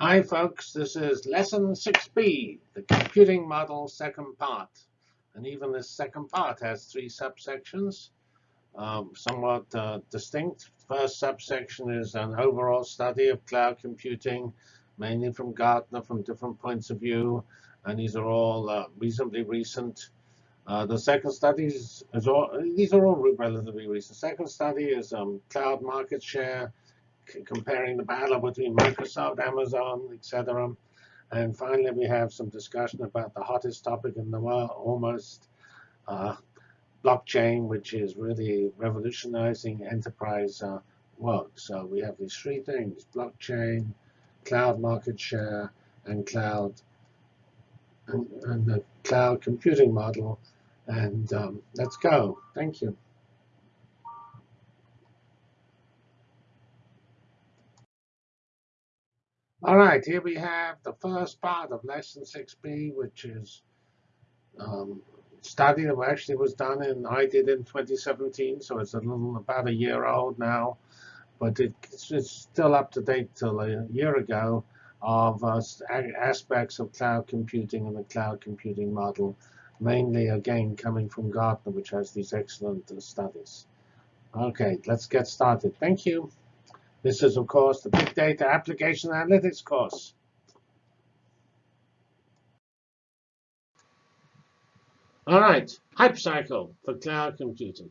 Hi, folks. This is lesson 6b, the computing model second part. And even this second part has three subsections, um, somewhat uh, distinct. First subsection is an overall study of cloud computing, mainly from Gartner, from different points of view. And these are all uh, reasonably recent. Uh, the second study is, all, these are all relatively recent. Second study is um, cloud market share, comparing the battle between Microsoft, Amazon, etc. And finally, we have some discussion about the hottest topic in the world, almost uh, blockchain, which is really revolutionizing enterprise uh, work. So we have these three things, blockchain, cloud market share, and cloud and, and the cloud computing model. And um, let's go. Thank you. All right, here we have the first part of lesson 6b, which is um, study that actually was done in, I did in 2017, so it's a little, about a year old now, but it's, it's, still up to date till a year ago of uh, aspects of cloud computing and the cloud computing model, mainly again coming from Gartner, which has these excellent uh, studies. Okay, let's get started. Thank you. This is, of course, the Big Data Application Analytics course. All right, hype cycle for cloud computing.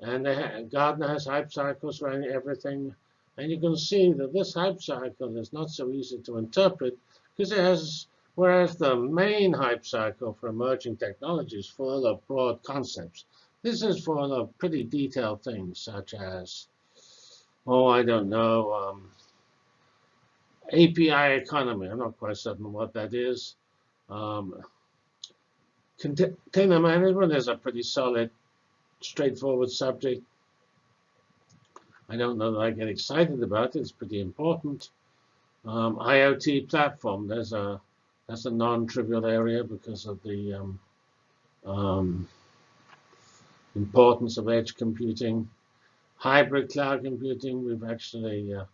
And Gartner has hype cycles running everything. And you can see that this hype cycle is not so easy to interpret because it has, whereas the main hype cycle for emerging technologies full of broad concepts. This is full of pretty detailed things such as oh, I don't know, um, API economy. I'm not quite certain what that is. Um, container management is a pretty solid, straightforward subject. I don't know that I get excited about it. It's pretty important. Um, IoT platform, there's a that's a non-trivial area because of the um, um, importance of edge computing hybrid cloud computing. We've actually uh,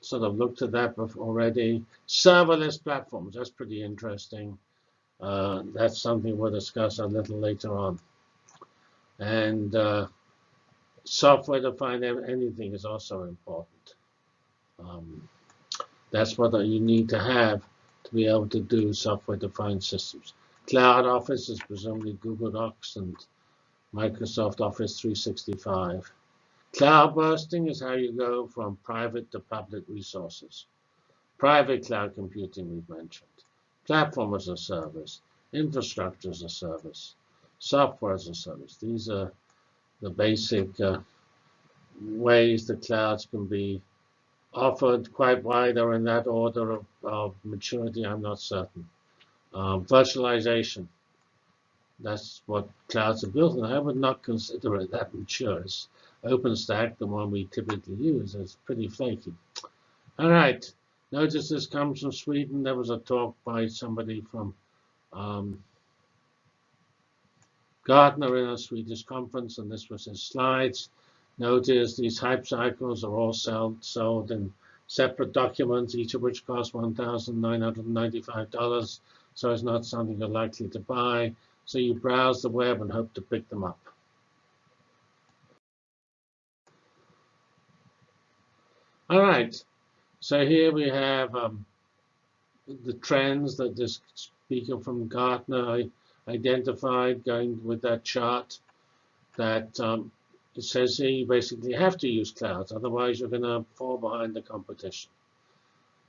sort of looked at that already. Serverless platforms, that's pretty interesting. Uh, that's something we'll discuss a little later on. And uh, software-defined anything is also important. Um, that's what you need to have to be able to do software-defined systems. Cloud Office is presumably Google Docs and Microsoft Office 365. Cloud bursting is how you go from private to public resources. Private cloud computing we've mentioned. Platform as a service. Infrastructure as a service. Software as a service. These are the basic uh, ways the clouds can be offered quite wide or in that order of, of maturity, I'm not certain. Um, virtualization. That's what clouds are built, and I would not consider it that mature. It's OpenStack, the one we typically use, is pretty flaky. All right, notice this comes from Sweden. There was a talk by somebody from um, Gartner in a Swedish conference, and this was his slides. Notice these hype cycles are all sold, sold in separate documents, each of which cost $1,995, so it's not something you're likely to buy. So you browse the web and hope to pick them up. All right, so here we have um, the trends that this speaker from Gartner identified going with that chart that um, it says here you basically have to use clouds, otherwise you're going to fall behind the competition.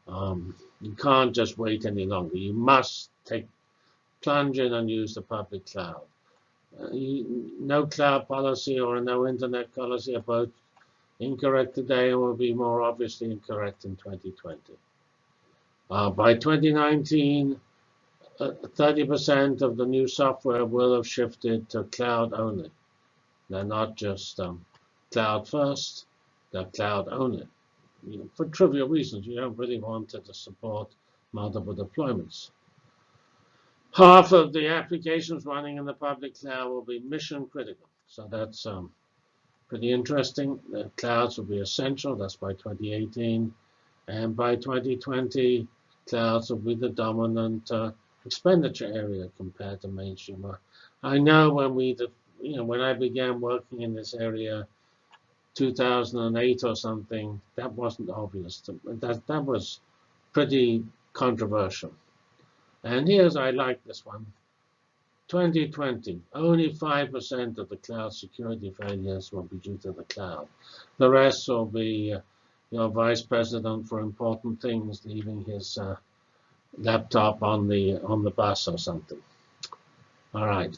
Um, you can't just wait any longer. You must take plunge in and use the public cloud. Uh, you, no cloud policy or no internet policy both incorrect today and will be more obviously incorrect in 2020. Uh, by 2019, 30% uh, of the new software will have shifted to cloud only. They're not just um, cloud first, they're cloud only. You know, for trivial reasons, you don't really want to support multiple deployments. Half of the applications running in the public cloud will be mission critical. So that's Pretty interesting. The clouds will be essential. That's by 2018. And by 2020, clouds will be the dominant uh, expenditure area compared to mainstream. I know when we, you know, when I began working in this area, 2008 or something, that wasn't obvious. To, that that was pretty controversial. And here's I like this one. 2020, only 5% of the cloud security failures will be due to the cloud. The rest will be uh, your vice president for important things leaving his uh, laptop on the on the bus or something. All right.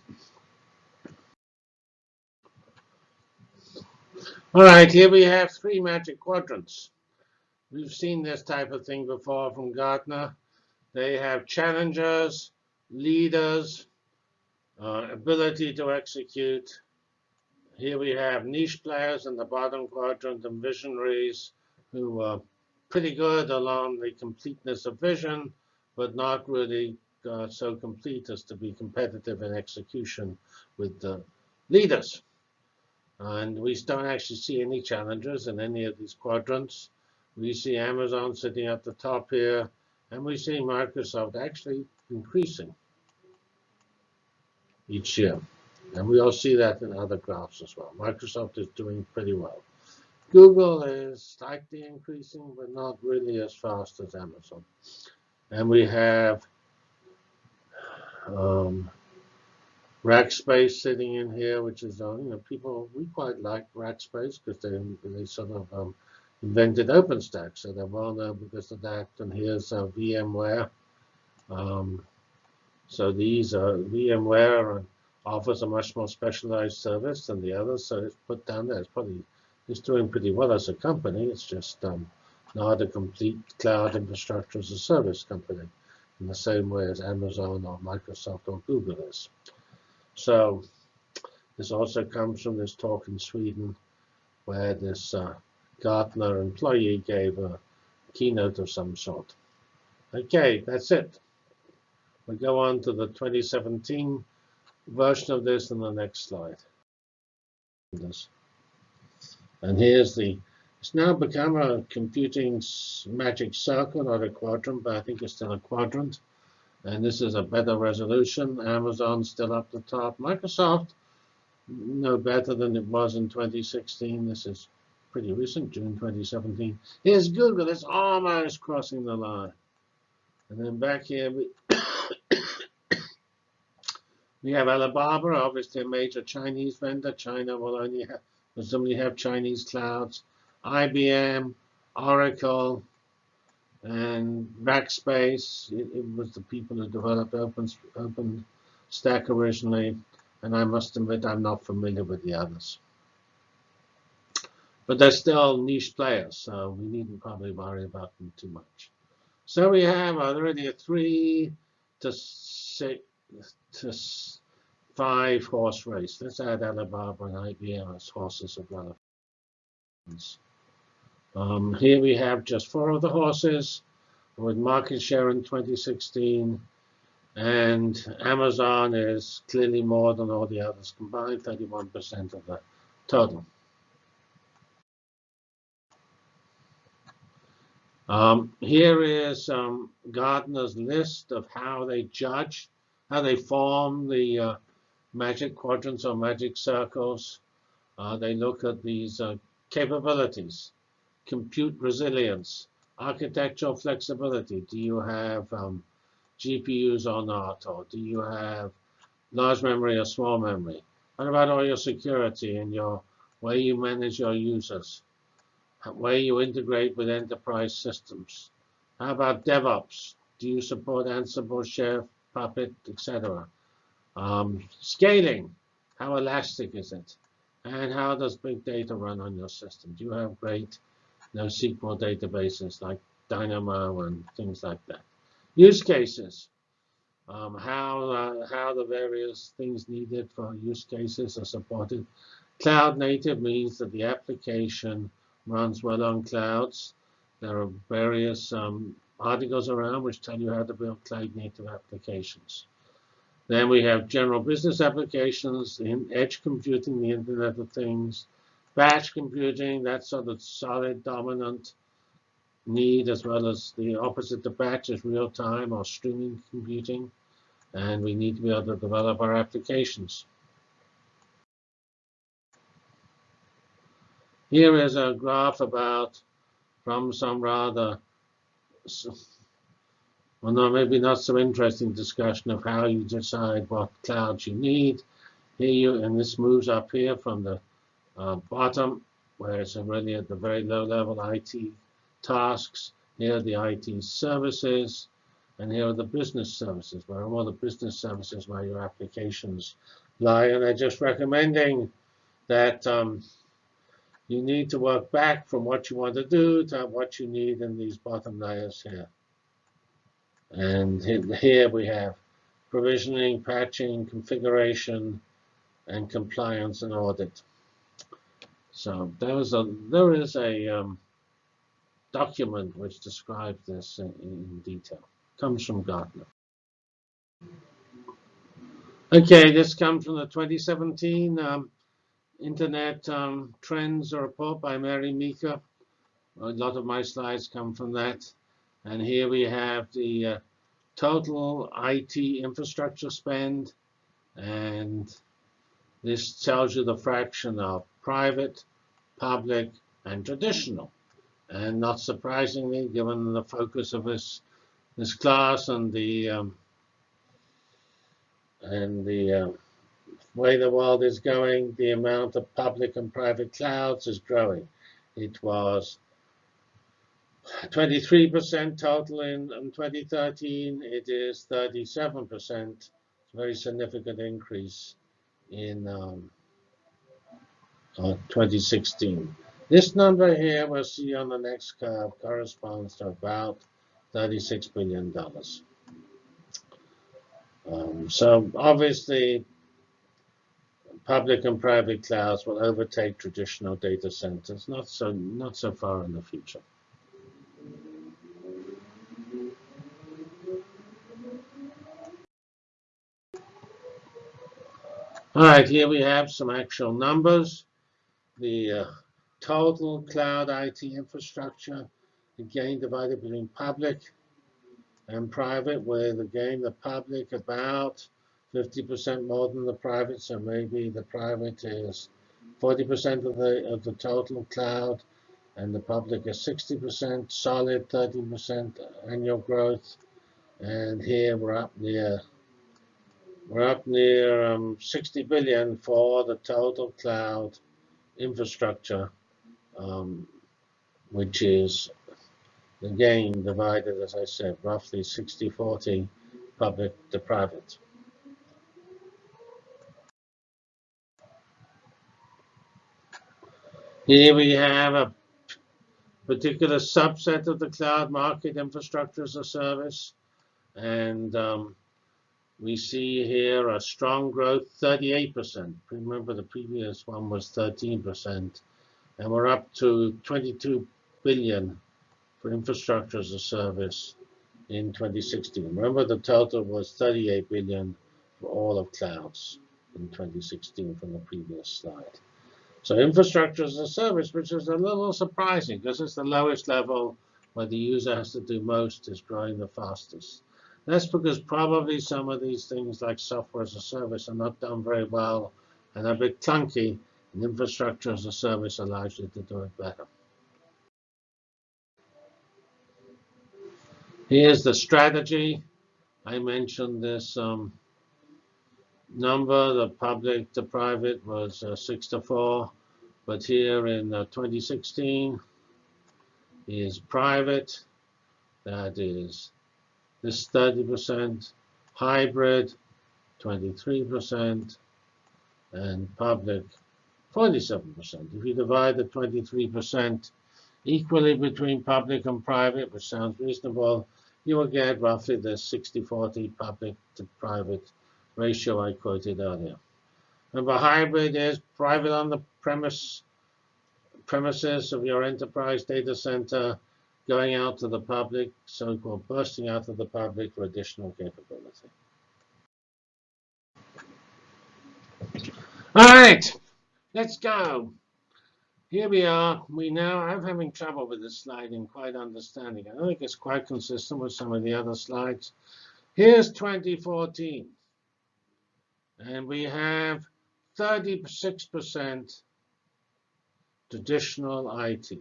All right, here we have three magic quadrants. We've seen this type of thing before from Gartner. They have challengers, leaders, uh, ability to execute. Here we have niche players in the bottom quadrant and visionaries who are pretty good along the completeness of vision, but not really uh, so complete as to be competitive in execution with the leaders. And we don't actually see any challengers in any of these quadrants. We see Amazon sitting at the top here, and we see Microsoft actually increasing each year. And we all see that in other graphs as well. Microsoft is doing pretty well. Google is slightly increasing, but not really as fast as Amazon. And we have um, Rackspace sitting in here, which is, uh, you know, people, we quite like Rackspace because they, they sort of um, invented OpenStack. So they're well known because of that. And here's uh, VMware. Um, so these are VMware offers a much more specialized service than the others. So it's put down there. It's probably it's doing pretty well as a company. It's just um, not a complete cloud infrastructure as a service company in the same way as Amazon or Microsoft or Google is. So this also comes from this talk in Sweden where this uh, Gartner employee gave a keynote of some sort. Okay, that's it. We go on to the 2017 version of this in the next slide. And here's the, it's now become a computing magic circle, not a quadrant, but I think it's still a quadrant. And this is a better resolution. Amazon still up the top. Microsoft, no better than it was in 2016. This is pretty recent, June 2017. Here's Google. It's almost crossing the line. And then back here, we we have Alibaba, obviously a major Chinese vendor. China will only have, presumably have Chinese clouds. IBM, Oracle, and Rackspace. It, it was the people who developed Open, Open Stack originally. And I must admit, I'm not familiar with the others. But they're still niche players, so we needn't probably worry about them too much. So we have already a three to six to five horse race. Let's add Alibaba and IBM as horses of relevance. Um, here we have just four of the horses with market share in 2016. And Amazon is clearly more than all the others combined, 31% of the total. Um, here is um, Gartner's list of how they judge how they form the uh, magic quadrants or magic circles. Uh, they look at these uh, capabilities, compute resilience, architectural flexibility. Do you have um, GPUs or not? Or do you have large memory or small memory? What about all your security and your way you manage your users? Way you integrate with enterprise systems? How about DevOps? Do you support Ansible, Chef, Puppet, etc. Um, scaling, how elastic is it? And how does big data run on your system? Do you have great NoSQL databases like Dynamo and things like that? Use cases, um, how, uh, how the various things needed for use cases are supported. Cloud native means that the application runs well on clouds. There are various um, articles around which tell you how to build cloud native applications. Then we have general business applications, in edge computing, the Internet of Things, batch computing, that's sort of solid, dominant need as well as the opposite to batch is real-time or streaming computing. And we need to be able to develop our applications. Here is a graph about from some rather, well, no, maybe not so interesting discussion of how you decide what clouds you need. Here you, and this moves up here from the uh, bottom, where it's really at the very low level IT tasks. Here are the IT services, and here are the business services, where all the business services where your applications lie. And I'm just recommending that um, you need to work back from what you want to do to what you need in these bottom layers here. And here we have provisioning, patching, configuration, and compliance and audit. So there is a there is a um, document which describes this in, in detail. Comes from Gartner. Okay, this comes from the 2017 um, Internet um, Trends report by Mary Meeker. A lot of my slides come from that. And here we have the uh, total IT infrastructure spend. And this tells you the fraction of private, public, and traditional. And not surprisingly, given the focus of this this class and the um, and the uh, way the world is going, the amount of public and private clouds is growing. It was 23% total in, in 2013. It is 37%. It's a very significant increase in um, uh, 2016. This number here we'll see on the next curve corresponds to about $36 billion. Um, so obviously public and private clouds will overtake traditional data centers, not so, not so far in the future. All right, here we have some actual numbers. The uh, total cloud IT infrastructure, again divided between public and private, where again the public about 50% more than the private, so maybe the private is 40% of the of the total cloud, and the public is 60%, solid 13% annual growth, and here we're up near we're up near um, 60 billion for the total cloud infrastructure, um, which is again divided, as I said, roughly 60-40 public to private. Here we have a particular subset of the cloud market infrastructure as a service. And um, we see here a strong growth, 38%. Remember the previous one was 13%. And we're up to 22 billion for infrastructure as a service in 2016. Remember the total was 38 billion for all of clouds in 2016 from the previous slide. So infrastructure as a service, which is a little surprising because it's the lowest level where the user has to do most, is growing the fastest. That's because probably some of these things like software as a service are not done very well and are a bit clunky, and infrastructure as a service allows you to do it better. Here's the strategy. I mentioned this um, number, the public to private was uh, 6 to 4, but here in uh, 2016 is private, that is this 30%, hybrid 23%, and public 47%. If you divide the 23% equally between public and private, which sounds reasonable, you will get roughly the 60-40 public to private ratio I quoted earlier. Remember, hybrid is private on the premise premises of your enterprise data center going out to the public, so-called bursting out to the public for additional capability. All right, let's go. here we are. We now, I'm having trouble with this slide in quite understanding. I think it's quite consistent with some of the other slides. Here's 2014. And we have 36% traditional IT.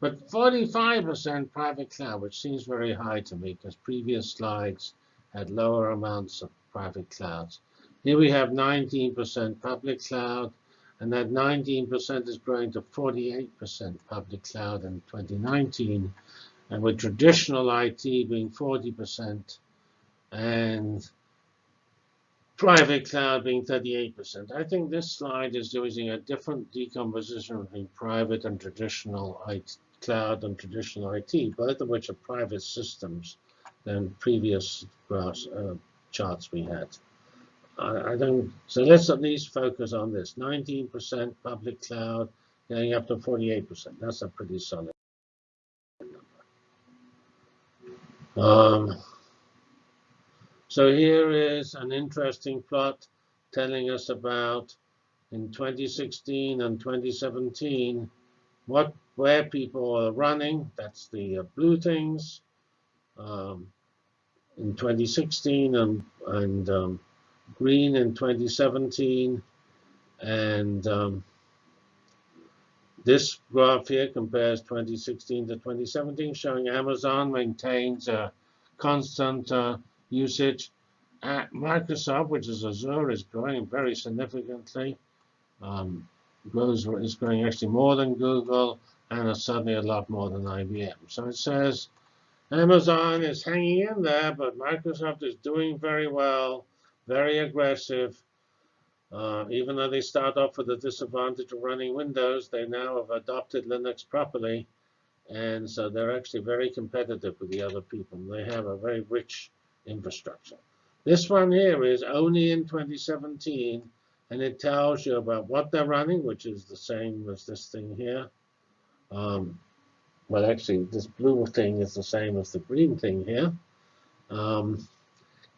But 45% private cloud, which seems very high to me because previous slides had lower amounts of private clouds. Here we have 19% public cloud, and that 19% is growing to 48% public cloud in 2019, and with traditional IT being 40% and private cloud being 38%. I think this slide is using a different decomposition between private and traditional IT, cloud and traditional IT, both of which are private systems than previous graphs, uh, charts we had. I, I don't. So let's at least focus on this: 19% public cloud, going up to 48%. That's a pretty solid number. Um, so here is an interesting plot telling us about in 2016 and 2017 what where people are running. That's the uh, blue things um, in 2016 and and um, green in 2017, and um, this graph here compares 2016 to 2017, showing Amazon maintains a constant uh, usage. At Microsoft, which is Azure, is growing very significantly. Um, grows is growing actually more than Google and certainly a lot more than IBM. So it says Amazon is hanging in there, but Microsoft is doing very well, very aggressive. Uh, even though they start off with the disadvantage of running Windows, they now have adopted Linux properly. And so they're actually very competitive with the other people. They have a very rich infrastructure. This one here is only in 2017, and it tells you about what they're running, which is the same as this thing here. Um, well, actually, this blue thing is the same as the green thing here, because um,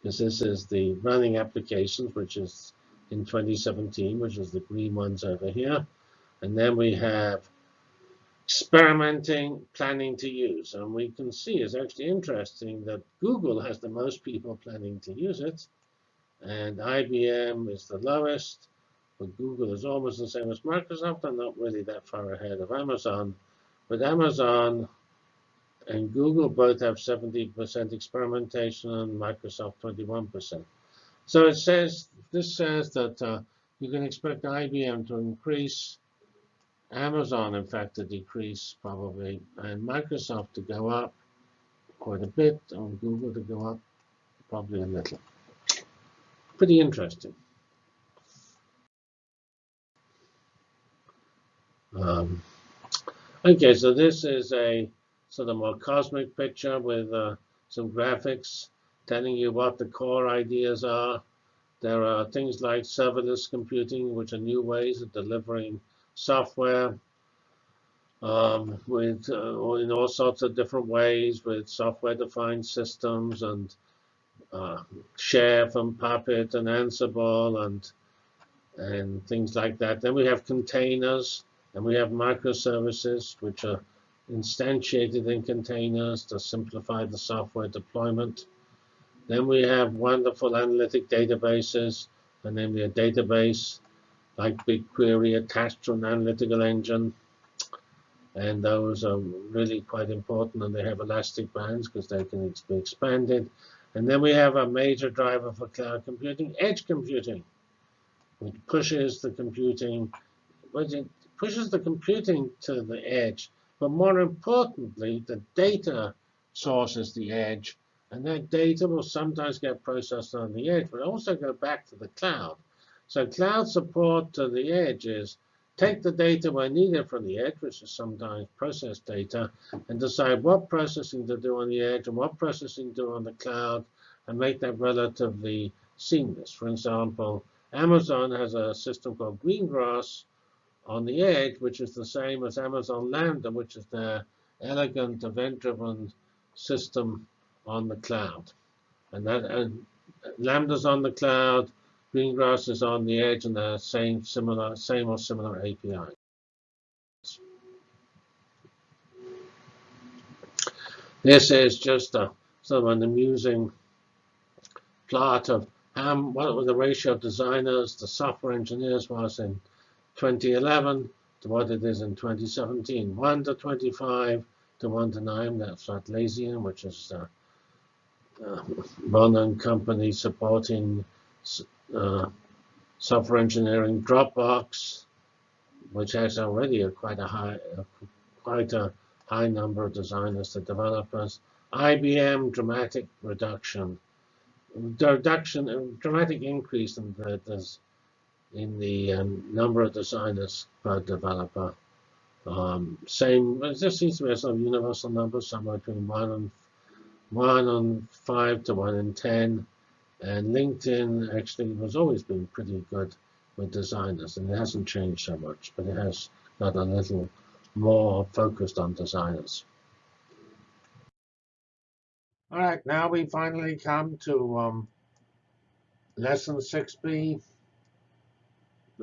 this is the running applications, which is in 2017, which is the green ones over here. And then we have experimenting, planning to use. And we can see it's actually interesting that Google has the most people planning to use it. And IBM is the lowest. But Google is almost the same as Microsoft and not really that far ahead of Amazon. But Amazon and Google both have 70% experimentation and Microsoft 21%. So it says, this says that uh, you can expect IBM to increase Amazon, in fact, to decrease probably, and Microsoft to go up quite a bit, and Google to go up probably a little. Pretty interesting. Um, okay, so this is a sort of more cosmic picture with uh, some graphics telling you what the core ideas are. There are things like serverless computing, which are new ways of delivering software um, with uh, in all sorts of different ways with software-defined systems and uh, Chef from Puppet and Ansible and and things like that. Then we have containers and we have microservices which are instantiated in containers to simplify the software deployment. Then we have wonderful analytic databases, and namely a database like BigQuery attached to an analytical engine. And those are really quite important, and they have elastic bands because they can be expanded. And then we have a major driver for cloud computing, edge computing, which pushes the computing, which pushes the computing to the edge. But more importantly, the data source is the edge, and that data will sometimes get processed on the edge, but also go back to the cloud. So cloud support to the edge is take the data where needed from the edge, which is sometimes process data, and decide what processing to do on the edge and what processing to do on the cloud, and make that relatively seamless. For example, Amazon has a system called Greengrass on the edge, which is the same as Amazon Lambda, which is their elegant event-driven system on the cloud. And that and Lambda's on the cloud, Greengrass is on the edge and the same similar, same or similar API. This is just a, sort of an amusing plot of how, what the ratio of designers to software engineers was in 2011 to what it is in 2017. 1 to 25 to 1 to 9, that's Atlassian, which is a uh, uh Bonin company supporting uh, software engineering. Dropbox, which has already a quite a high, a, quite a high number of designers to developers. IBM, dramatic reduction. Reduction, dramatic increase in the, in the um, number of designers per developer. Um, same, it just seems to be of universal number, somewhere between one and one on five to one in ten. And LinkedIn actually has always been pretty good with designers, and it hasn't changed so much, but it has got a little more focused on designers. All right, now we finally come to um, lesson 6b,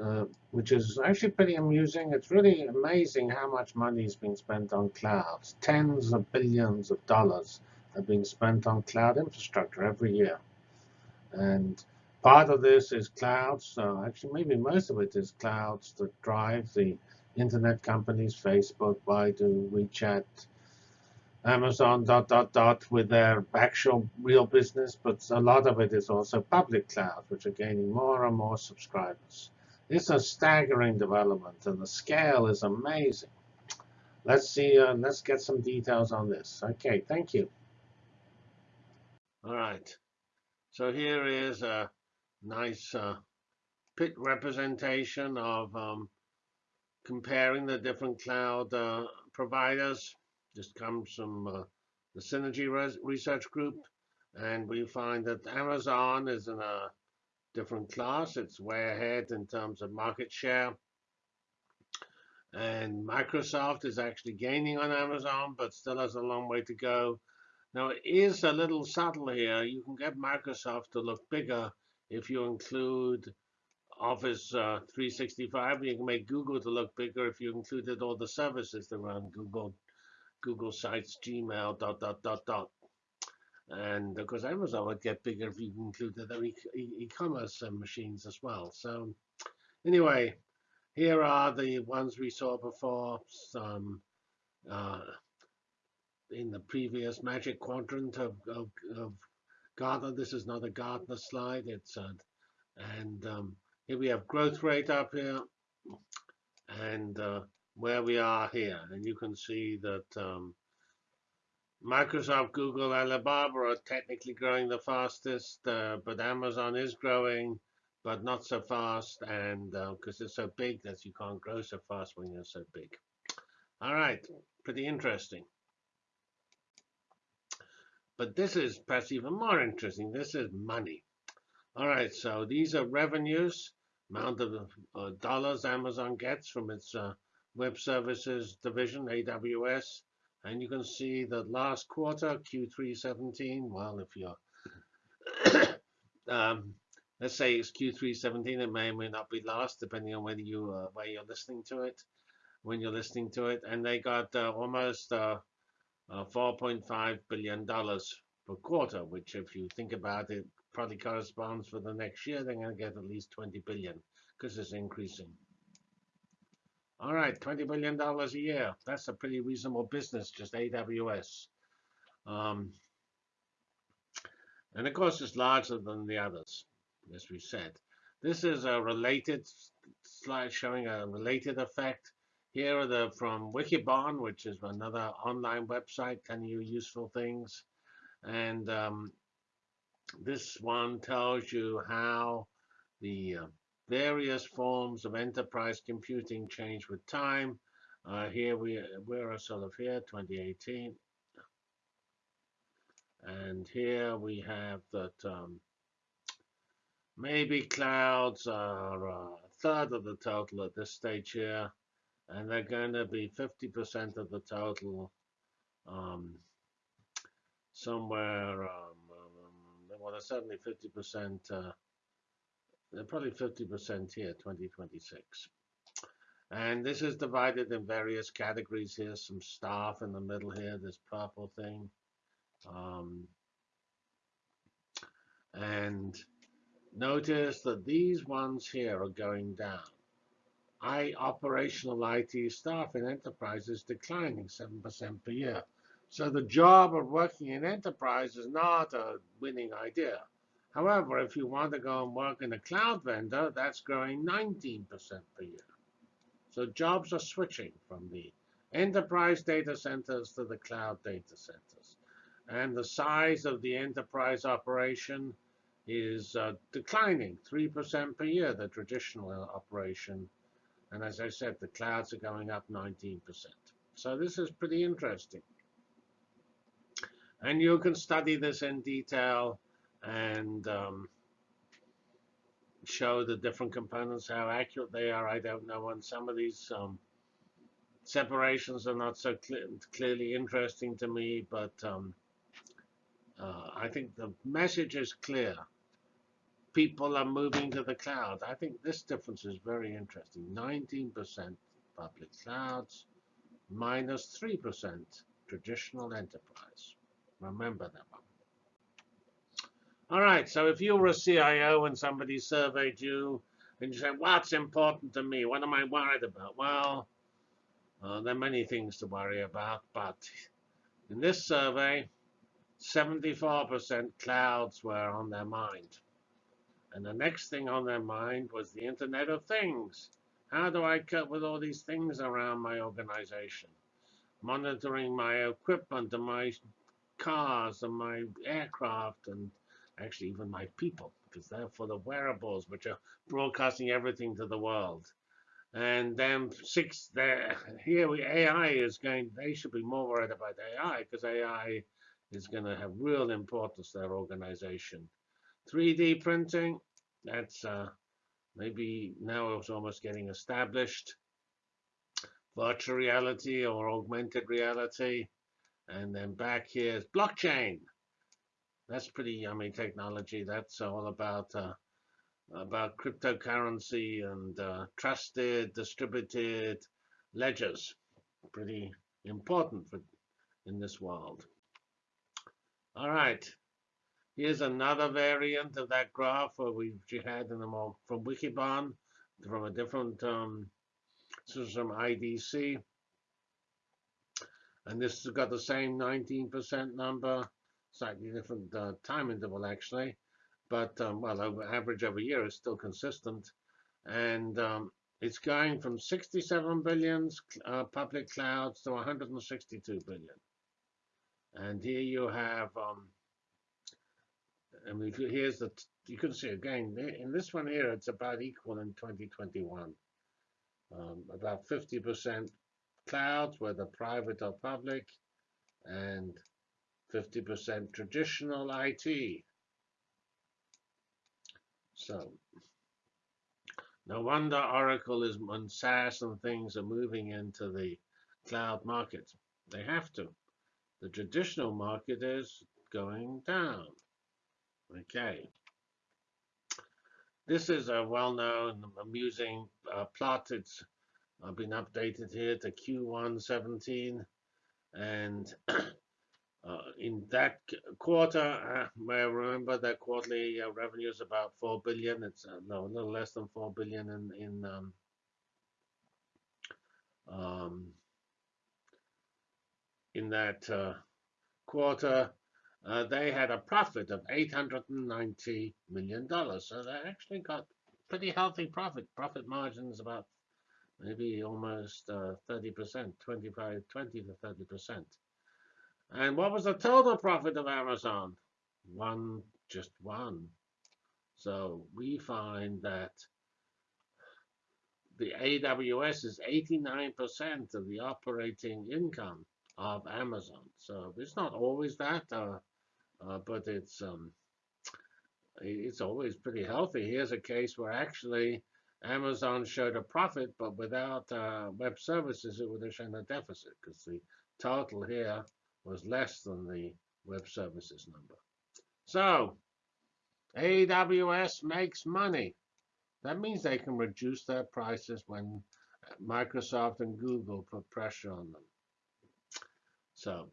uh, which is actually pretty amusing. It's really amazing how much money is being spent on clouds. Tens of billions of dollars are being spent on cloud infrastructure every year. And part of this is clouds. So actually, maybe most of it is clouds that drive the internet companies, Facebook, Baidu, WeChat, Amazon, dot, dot, dot, with their actual real business. But a lot of it is also public clouds, which are gaining more and more subscribers. It's a staggering development, and the scale is amazing. Let's see, uh, let's get some details on this. OK, thank you. All right. So here is a nice uh, pit representation of um, comparing the different cloud uh, providers. This comes from uh, the Synergy Research Group. And we find that Amazon is in a different class. It's way ahead in terms of market share. And Microsoft is actually gaining on Amazon, but still has a long way to go. Now, it is a little subtle here. You can get Microsoft to look bigger if you include Office uh, 365. You can make Google to look bigger if you included all the services that run Google, Google Sites, Gmail, dot, dot, dot, dot. And of course, Amazon would get bigger if you included their e-commerce e machines as well. So anyway, here are the ones we saw before. Some uh, in the previous Magic Quadrant of, of, of Gartner. This is not a Gartner slide. It's a, and um, here we have growth rate up here, and uh, where we are here, and you can see that um, Microsoft, Google, Alibaba are technically growing the fastest, uh, but Amazon is growing, but not so fast, and because uh, it's so big that you can't grow so fast when you're so big. All right, pretty interesting. But this is perhaps even more interesting. This is money. All right, so these are revenues, amount of uh, dollars Amazon gets from its uh, web services division, AWS. And you can see that last quarter, Q3 17, well, if you're, um, let's say it's Q3 17, it may or may not be last, depending on whether you uh, where you're listening to it, when you're listening to it. And they got uh, almost uh, 4.5 billion dollars per quarter, which, if you think about it, probably corresponds for the next year. They're going to get at least 20 billion because it's increasing. All right, $20 billion a year. That's a pretty reasonable business, just AWS. Um, and of course, it's larger than the others, as we said. This is a related slide showing a related effect. Here are the from Wikibon, which is another online website telling you useful things. And um, this one tells you how the uh, various forms of enterprise computing change with time. Uh, here we we're sort of here 2018, and here we have that um, maybe clouds are a third of the total at this stage here, and they're going to be 50% of the total um, somewhere. Um, um, well, certainly 50% uh, probably 50% here, 2026. And this is divided in various categories here, some staff in the middle here, this purple thing. Um, and notice that these ones here are going down. I operational IT staff in enterprise is declining 7% per year. So the job of working in enterprise is not a winning idea. However, if you want to go and work in a cloud vendor, that's growing 19% per year. So jobs are switching from the enterprise data centers to the cloud data centers. And the size of the enterprise operation is uh, declining 3% per year, the traditional operation. And as I said, the clouds are going up 19%. So this is pretty interesting. And you can study this in detail and um, show the different components, how accurate they are. I don't know. And some of these um, separations are not so clear, clearly interesting to me, but um, uh, I think the message is clear. People are moving to the cloud. I think this difference is very interesting. 19% public clouds, minus 3% traditional enterprise. Remember that one. All right, so if you were a CIO and somebody surveyed you and you said, what's important to me? What am I worried about? Well, uh, there are many things to worry about, but in this survey, 74% clouds were on their mind. And the next thing on their mind was the Internet of Things. How do I cope with all these things around my organization? Monitoring my equipment and my cars and my aircraft and actually even my people, because they're for the wearables, which are broadcasting everything to the world. And then six, here we AI is going. They should be more worried about AI because AI is going to have real importance to their organization. 3D printing, that's uh, maybe now it's almost getting established. Virtual reality or augmented reality. And then back here is blockchain that's pretty yummy technology. That's all about uh, about cryptocurrency and uh, trusted distributed ledgers. Pretty important for, in this world. All right. Here's another variant of that graph where we had in the more from Wikibon from a different um, system IDC. And this has got the same 19% number slightly different uh, time interval actually, but um, well, over average over year is still consistent, and um, it's going from 67 billion uh, public clouds to 162 billion. And here you have, um, Mean, here's the, you can see again, in this one here, it's about equal in 2021. Um, about 50% clouds, whether private or public, and 50% traditional IT. So no wonder Oracle is when SaaS and things are moving into the cloud market. They have to. The traditional market is going down. Okay. This is a well-known, amusing uh, plot. It's uh, been updated here to Q1 17. And Uh, in that quarter, uh, may I remember that quarterly uh, revenue is about 4 billion. It's no, a little less than 4 billion in, in um, um, in that quarter. Uh, they had a profit of 890 million dollars. So they actually got pretty healthy profit. Profit margins about maybe almost 30%, 25, 20 to 30 percent. And what was the total profit of Amazon? One, just one. So we find that the AWS is 89% of the operating income of Amazon. So it's not always that, uh, uh, but it's um, it's always pretty healthy. Here's a case where actually Amazon showed a profit, but without uh, web services, it would have shown a deficit because the total here was less than the web services number. So AWS makes money. That means they can reduce their prices when Microsoft and Google put pressure on them. So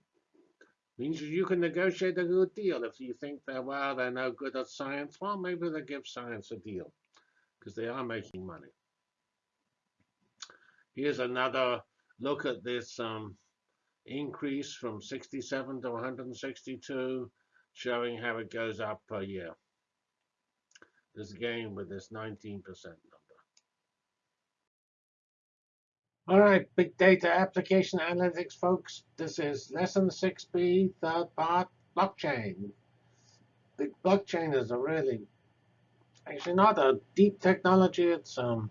means you can negotiate a good deal if you think they're well, they're no good at science. Well, maybe they give science a deal because they are making money. Here's another look at this um, increase from 67 to 162, showing how it goes up per year. This again with this 19% number. All right, big data application analytics, folks. This is lesson 6b, third part, blockchain. The blockchain is a really, actually not a deep technology. It's um,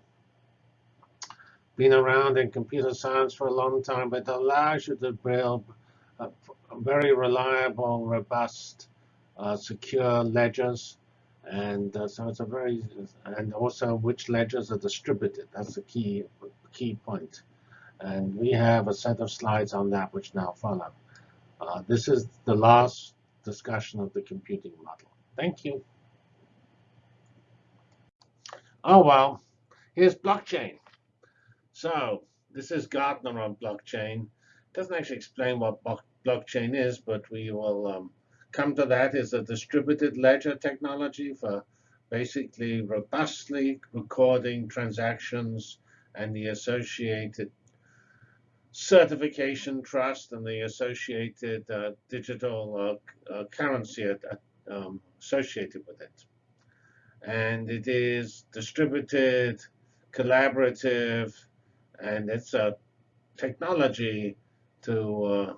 been around in computer science for a long time, but it allows you to build a, a very reliable, robust, uh, secure ledgers. And uh, so it's a very, and also which ledgers are distributed. That's the key key point. And we have a set of slides on that which now follow. Uh, this is the last discussion of the computing model. Thank you. Oh, well, here's blockchain. So this is Gartner on blockchain. Doesn't actually explain what blockchain is, but we will um, come to that. Is a distributed ledger technology for basically robustly recording transactions and the associated certification trust and the associated uh, digital uh, uh, currency um, associated with it. And it is distributed, collaborative, and it's a technology to uh,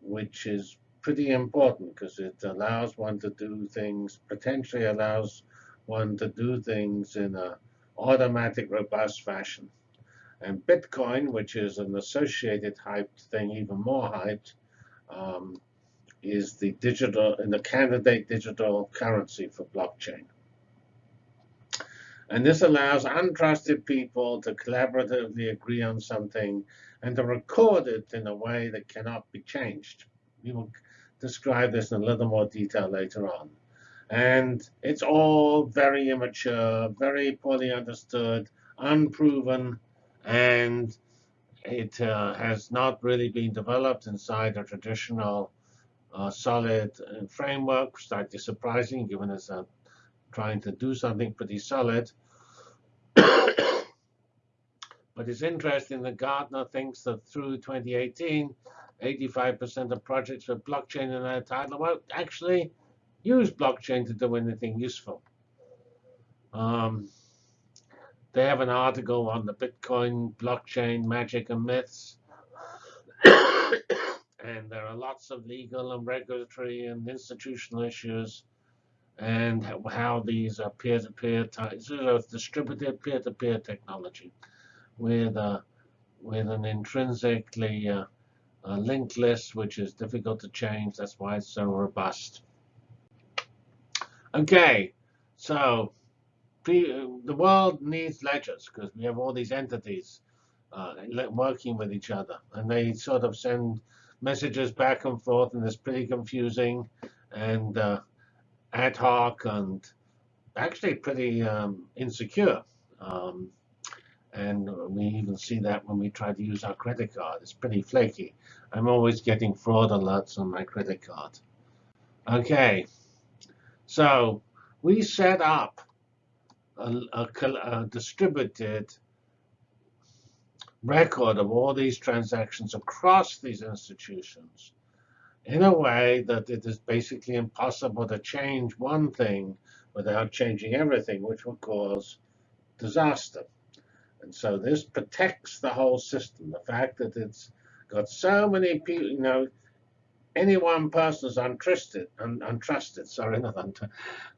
which is pretty important because it allows one to do things, potentially allows one to do things in a automatic, robust fashion. And Bitcoin, which is an associated hyped thing, even more hyped, um, is the digital and the candidate digital currency for blockchain. And this allows untrusted people to collaboratively agree on something and to record it in a way that cannot be changed. We will describe this in a little more detail later on. And it's all very immature, very poorly understood, unproven, and it uh, has not really been developed inside a traditional uh, solid uh, framework, slightly surprising given it's a trying to do something pretty solid. but it's interesting that Gartner thinks that through 2018, 85% of projects with blockchain in their title won't actually use blockchain to do anything useful. Um, they have an article on the Bitcoin blockchain magic and myths. and there are lots of legal and regulatory and institutional issues and how these are peer-to-peer types, so distributed peer-to-peer -peer technology with a with an intrinsically uh, linked list which is difficult to change. That's why it's so robust. Okay, so the world needs ledgers because we have all these entities uh, working with each other, and they sort of send messages back and forth, and it's pretty confusing. And uh, ad hoc and actually pretty um, insecure. Um, and we even see that when we try to use our credit card. It's pretty flaky. I'm always getting fraud alerts on my credit card. OK, so we set up a, a, a distributed record of all these transactions across these institutions in a way that it is basically impossible to change one thing without changing everything, which would cause disaster. And so this protects the whole system. The fact that it's got so many people, you know, any one person is untrusted, un, untrusted, sorry, not untrusted.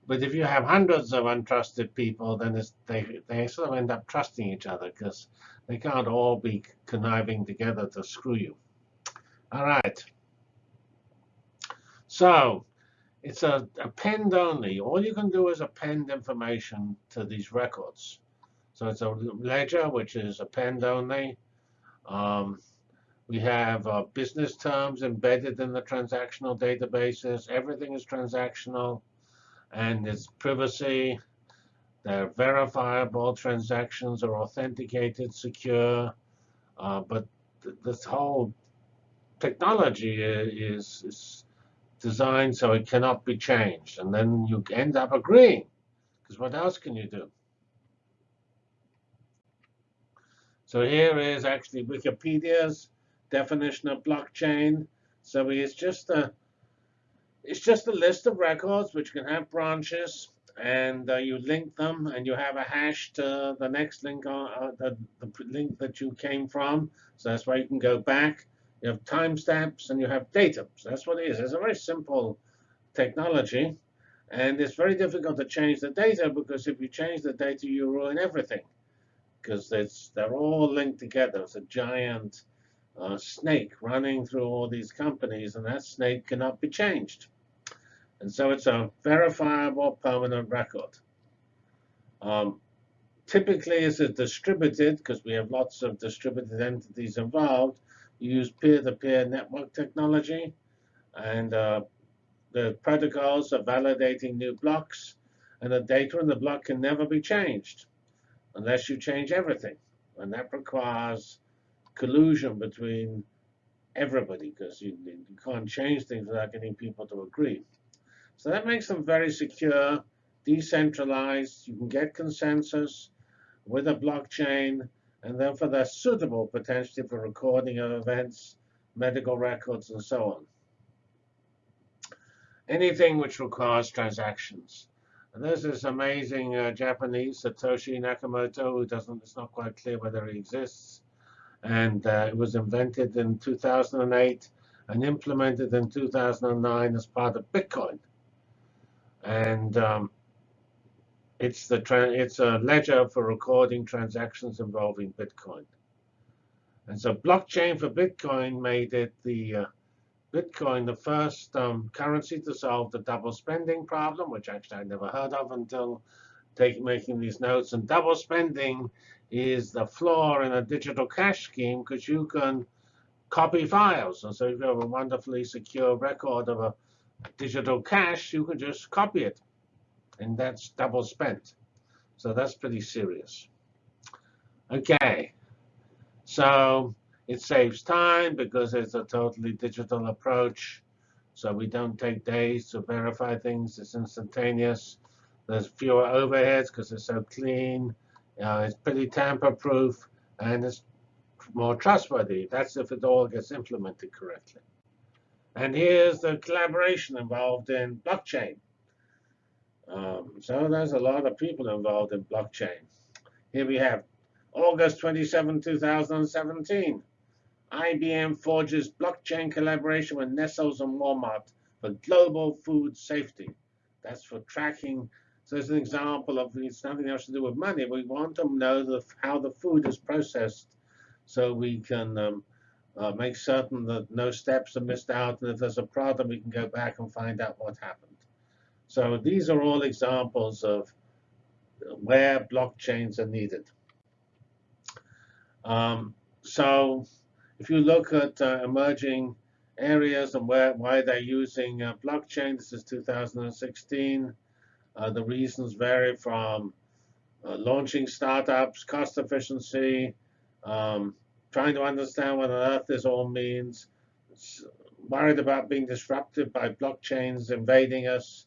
But if you have hundreds of untrusted people, then they, they sort of end up trusting each other because they can't all be conniving together to screw you. All right. So it's a append only. All you can do is append information to these records. So it's a ledger, which is append only. Um, we have uh, business terms embedded in the transactional databases. Everything is transactional. And it's privacy. They're verifiable. Transactions are authenticated, secure. Uh, but th this whole technology is, is designed so it cannot be changed. And then you end up agreeing, because what else can you do? So here is actually Wikipedia's definition of blockchain. So it's just a it's just a list of records which can have branches, and uh, you link them, and you have a hash to the next link, on, uh, the, the link that you came from. So that's why you can go back. You have timestamps, and you have data. So that's what it is. It's a very simple technology, and it's very difficult to change the data because if you change the data, you ruin everything because they're all linked together. It's a giant uh, snake running through all these companies, and that snake cannot be changed. And so it's a verifiable permanent record. Um, typically, it's a distributed, because we have lots of distributed entities involved, you use peer-to-peer -peer network technology. And uh, the protocols are validating new blocks. And the data in the block can never be changed unless you change everything. And that requires collusion between everybody, because you, you can't change things without getting people to agree. So that makes them very secure, decentralized. You can get consensus with a blockchain, and therefore they're suitable potentially for recording of events, medical records, and so on. Anything which requires transactions. And there's this amazing uh, Japanese, Satoshi Nakamoto, who doesn't, it's not quite clear whether he exists. And uh, it was invented in 2008 and implemented in 2009 as part of Bitcoin and um, it's the it's a ledger for recording transactions involving Bitcoin. And so blockchain for Bitcoin made it the uh, Bitcoin the first um, currency to solve the double spending problem, which actually I never heard of until taking making these notes. And double spending is the flaw in a digital cash scheme because you can copy files. And so if you have a wonderfully secure record of a digital cash, you can just copy it. And that's double spent. So that's pretty serious. OK. So it saves time because it's a totally digital approach. So we don't take days to verify things. It's instantaneous. There's fewer overheads because it's so clean. Uh, it's pretty tamper-proof. And it's more trustworthy. That's if it all gets implemented correctly. And here's the collaboration involved in blockchain. Um, so there's a lot of people involved in blockchain. Here we have August 27, 2017. IBM forges blockchain collaboration with Nestle's and Walmart for global food safety. That's for tracking. So it's an example of it's nothing else to do with money. We want to know the, how the food is processed so we can um, uh, make certain that no steps are missed out. And if there's a problem, we can go back and find out what happened. So these are all examples of where blockchains are needed. Um, so if you look at uh, emerging areas and where why they're using uh, blockchain, this is 2016. Uh, the reasons vary from uh, launching startups, cost efficiency, um, trying to understand what on earth this all means, worried about being disrupted by blockchains invading us,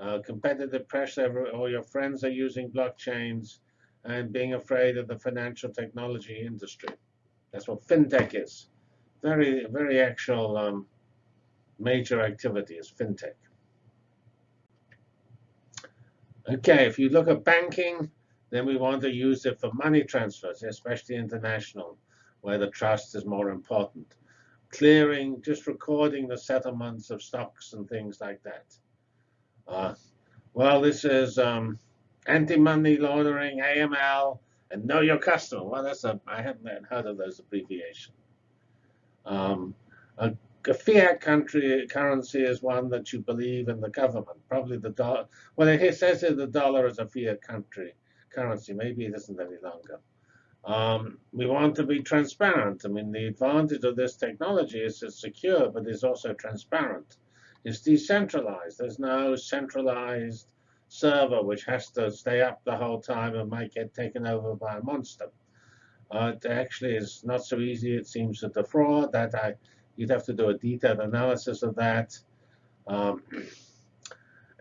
uh, competitive pressure, all your friends are using blockchains, and being afraid of the financial technology industry. That's what fintech is. Very, very actual um, major activity is fintech. OK, if you look at banking, then we want to use it for money transfers, especially international where the trust is more important. Clearing, just recording the settlements of stocks and things like that. Uh, well, this is um, anti-money laundering, AML, and know your customer. Well, that's a I haven't heard of those abbreviations. Um, a, fiat country currency is one that you believe in the government. Probably the dollar. Well, it says that the dollar is a fiat country currency. Maybe it isn't any longer. Um, we want to be transparent. I mean, the advantage of this technology is it's secure, but it's also transparent. It's decentralized. There's no centralized server which has to stay up the whole time and might get taken over by a monster. Uh, it actually is not so easy, it seems, to defraud. That I, you'd have to do a detailed analysis of that. Um,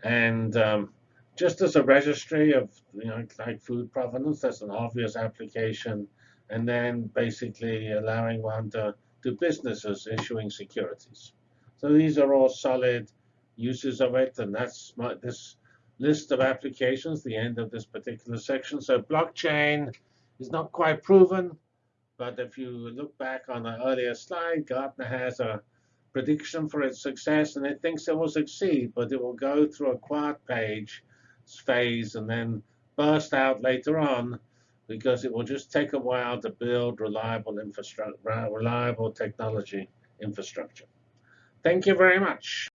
and um, just as a registry of, you know, like food provenance, that's an obvious application. And then basically allowing one to do businesses issuing securities. So these are all solid uses of it, and that's my, this list of applications, the end of this particular section. So blockchain is not quite proven, but if you look back on the earlier slide, Gartner has a prediction for its success, and it thinks it will succeed, but it will go through a quiet page phase and then burst out later on because it will just take a while to build reliable infrastructure, reliable technology infrastructure. Thank you very much.